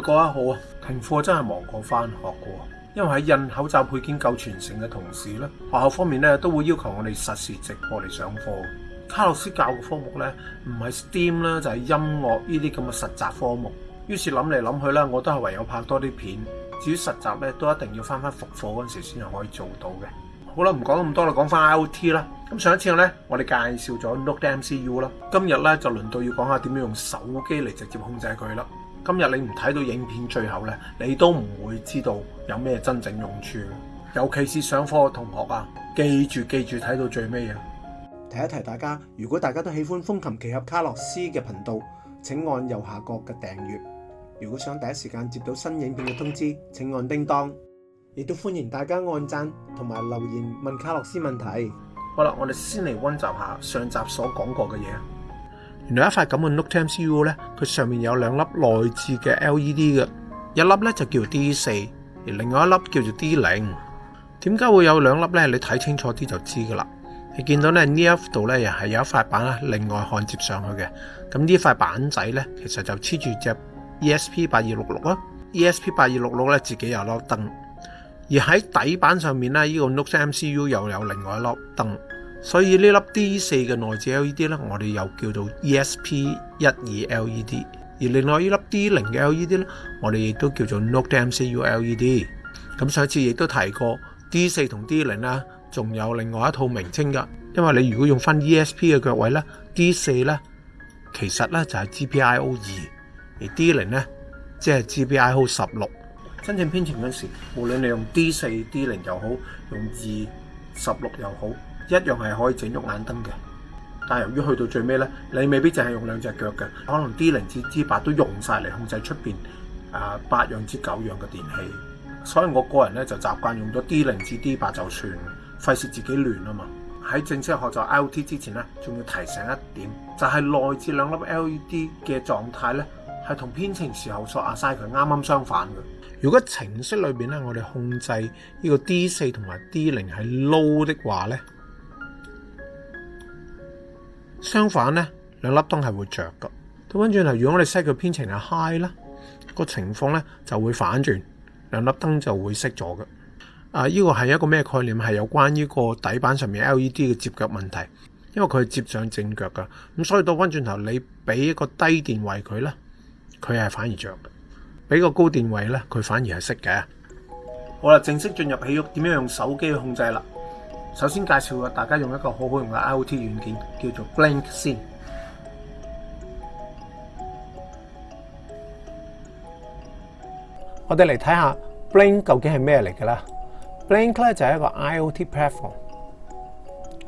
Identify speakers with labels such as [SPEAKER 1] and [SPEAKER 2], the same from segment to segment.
[SPEAKER 1] 过得好啊！停课真系忙过翻学过，因为喺印口罩配件够全城嘅同时咧，学校方面咧都会要求我哋实时直播嚟上课。卡洛斯教嘅科目咧，唔系 STEAM 啦，就系音乐呢啲咁嘅实习科目。于是谂嚟谂去呢，我都系唯有拍多啲片。至于实习咧，都一定要翻翻复课嗰阵时先系可以做到嘅。好啦，唔讲咁多啦，讲翻 IOT 啦。咁上一次咧，我哋介绍咗 Note MCU 啦，今日咧就轮到要讲下点样用手机嚟直接控制佢啦。今日你唔睇到影片最后咧，你都唔会知道有咩真正用处。尤其是上课嘅同学啊，记住记住睇到最尾啊！
[SPEAKER 2] 提一提大家，如果大家都喜欢风琴奇侠卡洛斯嘅频道，请按右下角嘅订阅。如果想第一时间接到新影片嘅通知，请按叮当。亦都欢迎大家按赞同埋留言问卡洛斯问题。
[SPEAKER 1] 好啦，我哋先嚟温习下上集所讲过嘅嘢。另来一塊咁嘅 n o t e MCU 咧，佢上面有兩粒內置嘅 LED 嘅，一粒咧就叫 D 四，而另外一粒叫做 D 零。點解會有兩粒咧？你睇清楚啲就知噶啦。你見到咧呢一度咧又係有一塊板啦，另外焊接上去嘅。咁呢塊板仔咧，其實就黐住只 ESP 八二六六啦。ESP 八二六六咧自己有粒燈，而喺底板上面咧，呢個 n o t e MCU 又有另外一粒燈。所以呢粒 D 四嘅內置 LED 咧，我哋又叫做 ESP 一二 LED；而另外呢粒 D 零嘅 LED 咧，我哋亦都叫做 NotemcuLED。咁上次亦都提过 d 四同 D 零啦，仲有另外一套名称噶。因为你如果用翻 ESP 嘅腳位咧，D 四咧其實咧就係 GPIO 二，而 D 零咧即係 GPIO 十六。真正編程嗰時，無論你用 D 四 D 零又好，用二十六又好。一樣係可以整喐眼燈嘅，但由於去到最尾咧，你未必淨係用兩隻腳嘅，可能 D 零至 D 八都用晒嚟控制出邊啊八樣至九樣嘅電器，所以我個人咧就習慣用咗 D 零至 D 八就算，費事自己亂啊嘛。喺正式學習 IOT 之前咧，仲要提醒一點，就係內置兩粒 LED 嘅狀態咧，係同編程時候所亞晒佢啱啱相反嘅。如果程式裏面咧，我哋控制呢個 D 四同埋 D 零係 low 的話咧。相反呢，两粒灯系会着噶。倒翻转头，如果我哋 set 脚编程系 high 啦，个情况呢就会反转，两粒灯就会熄咗嘅。啊，呢个系一个咩概念？系有关于个底板上面 LED 嘅接脚问题，因为佢系接上正脚噶。咁所以倒翻转头，你俾一个低电位佢呢，佢系反而着；俾个高电位呢，佢反而系熄嘅。好啦，正式进入起屋，点样用手机去控制啦？首先介紹啊，大家用一個好好用嘅 IOT 軟件，叫做 b l i n k 先。我哋嚟睇下 b l i n k 究竟係咩嚟嘅啦 b l i n k 咧就係一個 IOT platform，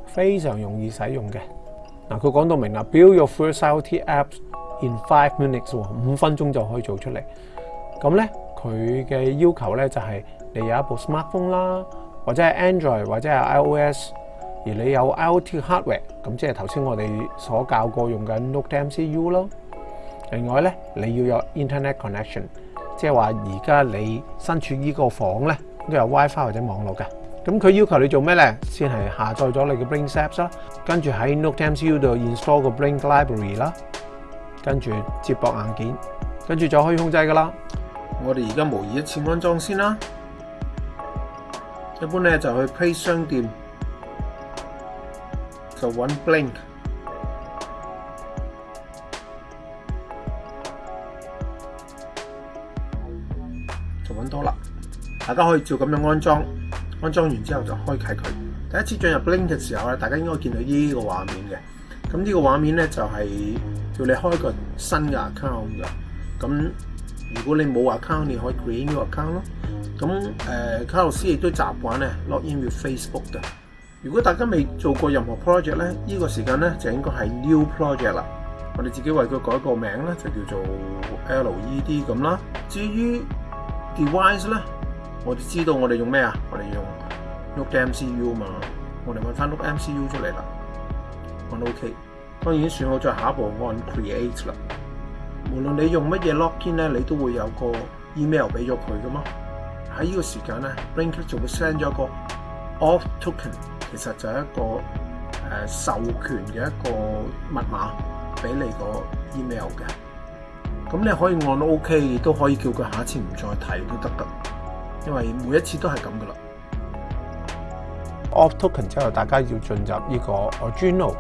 [SPEAKER 1] 非常容易使用嘅。嗱，佢講到明啦，Build your first IoT app s in five minutes，五分鐘就可以做出嚟。咁咧，佢嘅要求咧就係你有一部 smartphone 啦。或者系 Android 或者系 iOS，而你有 IoT hardware，咁即系头先我哋所教过用緊 NoteMCU 咯。另外咧，你要有 Internet connection，即系话而家你身处呢个房咧都有 WiFi 或者网络嘅。咁佢要求你做咩咧？先系下载咗你嘅 b r i n Apps 啦，跟住喺 NoteMCU 度 install 个 b r i n Library 啦，跟住接驳硬件，跟住就可以控制噶啦。我哋而家模拟一次安装先啦。一般咧就去 Play 商店，就揾 blink，就揾多啦。大家可以照咁样安裝，安裝完之後就開啟佢。第一次進入 blink 嘅時候咧，大家應該見到呢個畫面嘅。咁呢個畫面咧就係叫你開個新嘅 account 嘅。咁如果你冇 account，你可以 create new account 咯。咁誒，卡洛斯亦都習慣咧，lock in with Facebook 㗎。如果大家未做過任何 project 咧，呢個時間咧就應該係 new project 啦。我哋自己為佢改個名咧，就叫做 LED 咁啦。至於 device 咧，我哋知道我哋用咩啊？我哋用 look MCU 嘛。我哋揾翻 look MCU 出嚟啦。我 OK。當然選好咗下一步按 create 啦。無論你用乜嘢 login 咧，你都會有個 email 俾咗佢噶嘛。喺呢個時間咧，Linkup 就會 send 咗個 o f f t o k e n 其實就係一個誒授權嘅一個密碼俾你個 email 嘅。咁你可以按 OK，都可以叫佢下一次唔再提都得嘅，因為每一次都係咁噶啦。o f f t o k e n 之後，大家要進入呢個 original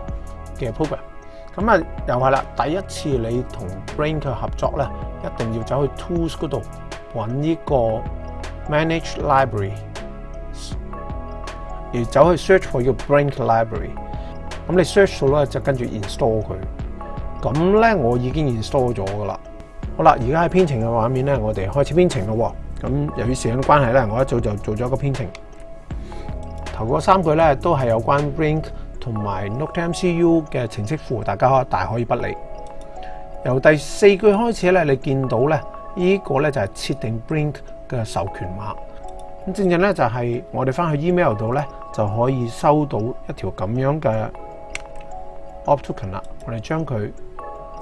[SPEAKER 1] 嘅 p r o g r a m 咁啊，又系啦！第一次你同 Brink 合作咧，一定要走去 Tools 嗰度揾呢個 Manage Library，而走去 Search for 要 Brink Library。咁你 Search 到咧，就跟住 Install 佢。咁咧，我已經 Install 咗噶啦。好啦，而家喺編程嘅畫面咧，我哋開始編程咯。咁由於時間關係咧，我一早就做咗個編程。頭嗰三句咧，都係有關 Brink。同埋 n o t e m c u 嘅程式庫，大家大可以不理。由第四句開始咧，你見到咧依個咧就係設定 Brink 嘅授權碼。咁正正咧就係我哋翻去 email 度咧就可以收到一條咁樣嘅 o p t o k e n 啦。我哋將佢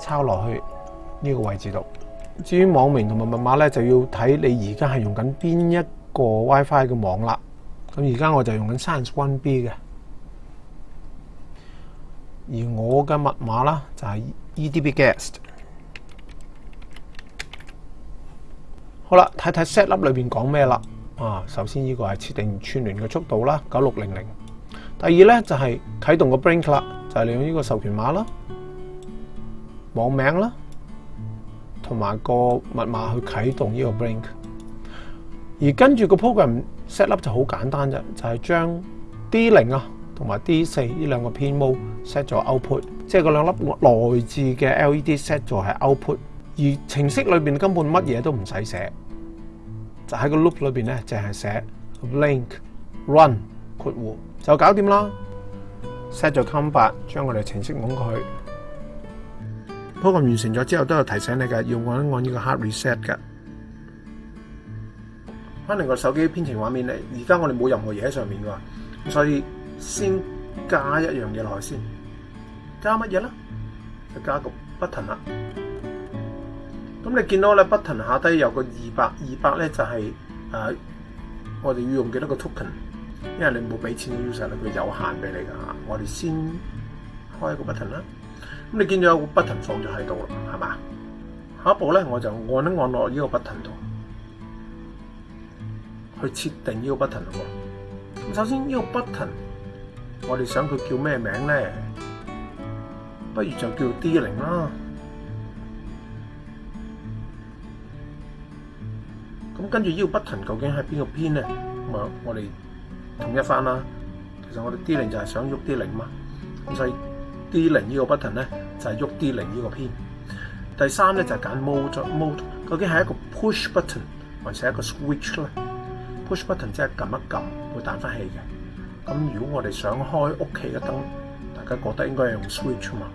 [SPEAKER 1] 抄落去呢個位置度。至於網名同埋密碼咧，就要睇你而家係用緊邊一個 WiFi 嘅網啦。咁而家我就用緊 One b 嘅。而我嘅密碼啦，就係 edbguest。好啦，睇睇 set up 裏面講咩啦。啊，首先呢個係設定串聯嘅速度啦，九六零零。第二咧就係啟動個 b r i n k 啦，就係用呢個授權碼啦、網名啦，同埋個密碼去啟動呢個 b r i n k 而跟住個 program set up 就好簡單啫，就係將 D 零啊。同埋 D 四呢兩個偏模 set 咗 output，即係嗰兩粒內置嘅 LED set 咗係 output，而程式裏面根本乜嘢都唔使寫，就喺個 loop 裏面咧淨係寫 l i n k run 括弧就搞掂啦，set 咗 c o m b 將我哋程式拱過去。program 完成咗之後都有提醒你嘅，要我按呢個 hard reset 嘅。可能個手機編程畫面咧，而家我哋冇任何嘢喺上面噶，所以。先加一樣嘢落去先，加乜嘢咧？就加個 button 啦。咁你見到咧 b u t t o n 下低有個二百二百咧，就係誒我哋要用幾多個 token，因為你冇俾錢 user 咧，佢有限俾你㗎我哋先開個 button 啦。咁你見到有個 button 放咗喺度啦，係嘛？下一步咧，我就按一按落呢個 button 度，去設定呢個 button 咯。咁首先呢個 button。我哋想佢叫咩名咧？不如就叫 D 零啦。咁跟住 button U 究竟系边个编咧？咁啊，我哋統一翻啦。其實我哋 D 零就係想喐 D 零嘛，咁所以 D 零呢個 o n 咧，就係喐 D 零呢個编。第三咧就係揀 mode，mode 究竟係一個 push button，还是一個 switch 咧？push button 即係撳一撳會彈翻气嘅。咁如果我哋想开屋企嘅灯，大家觉得应该系用 switch 嘛？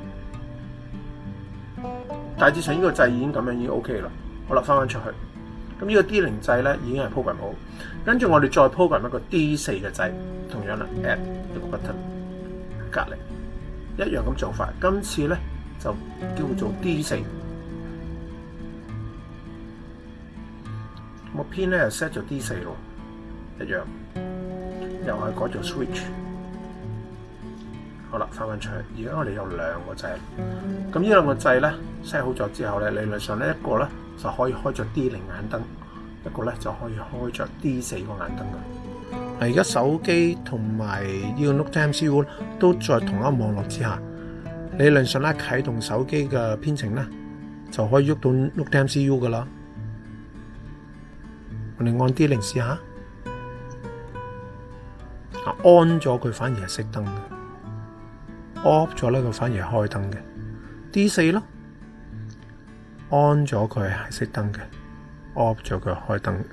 [SPEAKER 1] 大致上呢个掣已经咁样已经 OK 啦。好啦，翻翻出去。咁呢个 D 零掣咧已经系 program 好，跟住我哋再 program 一个 D 四嘅掣，同样啦，add 一个 button 隔篱，一样咁做法。今次咧就叫做 D 四。我 pin 咧 set 咗 D 四咯，一样。又以改做 switch，好啦，翻返出嚟。而家我哋有两个掣，咁呢两个掣咧 set 好咗之后咧，理论上咧一个咧就可以开咗 D 零眼灯，一个咧就可以开咗 D 四个眼灯嘅。而家手机同埋呢个 Note M C U 都在同一网络之下，理论上咧启动手机嘅编程咧就可以喐到 Note M C U 噶啦。我哋按 D 零试下。安咗佢反而系熄灯嘅，off 咗咧佢反而系开灯嘅。D 四咯，on 咗佢系熄灯嘅，off 咗佢开灯。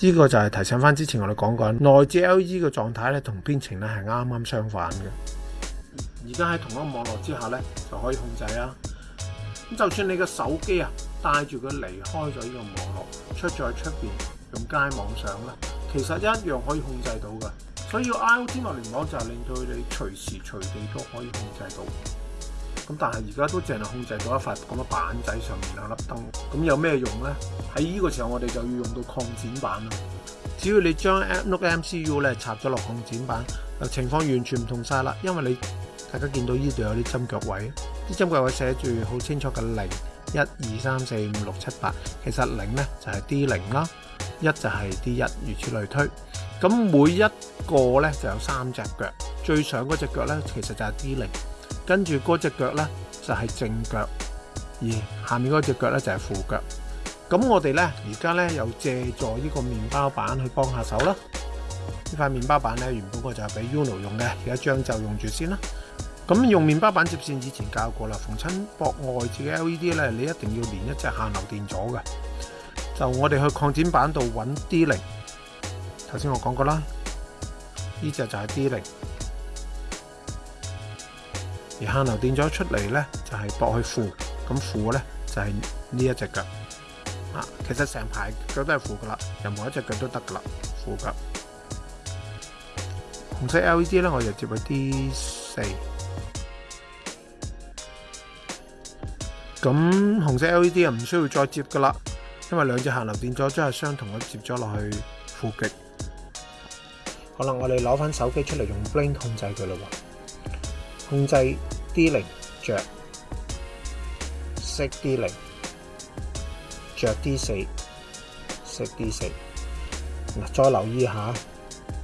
[SPEAKER 1] 呢个就系提醒翻之前我哋讲紧，内置 LED 嘅状态咧同编程咧系啱啱相反嘅。而家喺同一个网络之下咧就可以控制啦。咁就算你嘅手机啊带住佢离开咗呢个网络，出咗去出边。用街網上咧，其實一樣可以控制到嘅，所以 IoT 物聯網就係令到你隨時隨地都可以控制到。咁但係而家都淨係控制到一塊咁嘅板仔上面兩粒燈，咁有咩用咧？喺呢個時候我哋就要用到擴展板啦。只要你將 App n o o k MCU 咧插咗落擴展板，情況完全唔同晒啦。因為你大家見到呢度有啲針腳位，啲針腳位寫住好清楚嘅零一二三四五六七八，其實零咧就係 D 零啦。一就系 D 一，如此类推。咁每一个呢就有三只脚，最上嗰只脚呢其实就系 D 零，跟住嗰只脚呢就系正脚，而下面嗰只脚呢就系副脚。咁我哋呢而家呢又借助呢个面包板去帮下手啦。呢块面包板呢原本我就系俾 Uno 用嘅，而家張就用住先啦。咁用面包板接线以前教过啦，逢亲博外置嘅 LED 呢，你一定要连一只限流电阻嘅。就我哋去扩展版度揾 D 零，头先我讲过啦，呢只就系 D 零。而限流电阻出嚟咧，就系驳去负，咁负咧就系呢一只噶。啊，其实成排脚都系负噶啦，任何一只脚都得噶啦，负噶。红色 LED 咧，我就接 D 四。咁红色 LED 啊，唔需要再接噶啦。因为两只行流电阻将系相同嘅接咗落去负极，可能我哋攞翻手机出嚟用 Bling 控制佢咯，控制 D 零着，熄 D 零着 D 四，熄 D 四。嗱，再留意下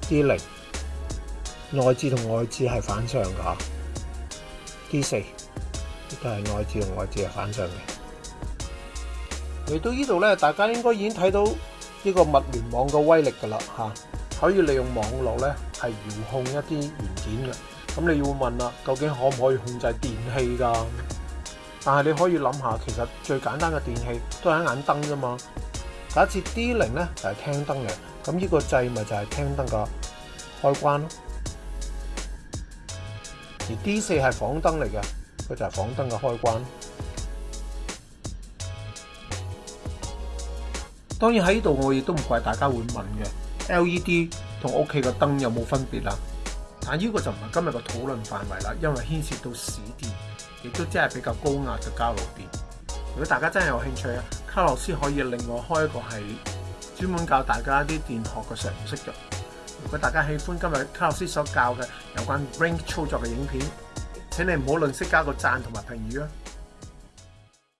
[SPEAKER 1] D 零，内置同外置系反向噶，D 四都系内置同外置系反向嘅。嚟到呢度咧，大家應該已經睇到呢個物聯網嘅威力㗎啦吓，可以利用網絡咧係遙控一啲元件嘅。咁你要問啦，究竟可唔可以控制電器㗎？但係你可以諗下，其實最簡單嘅電器都係一眼燈啫嘛。假設 D 零咧就係廳燈嚟，咁呢個掣咪就係廳燈嘅開關咯。而 D 四係房燈嚟嘅，佢就係房燈嘅開關。当然喺呢度我亦都唔怪大家会问嘅，LED 同屋企嘅灯有冇分别啦？但呢个就唔系今日嘅讨论范围啦，因为牵涉到市电，亦都真系比较高压嘅交流电。如果大家真系有兴趣啊，卡洛斯可以另外开一个系专门教大家啲电学嘅常识嘅。如果大家喜欢今日卡洛斯所教嘅有关 r i n g 操作嘅影片，请你唔好吝啬加个赞同埋评语啊！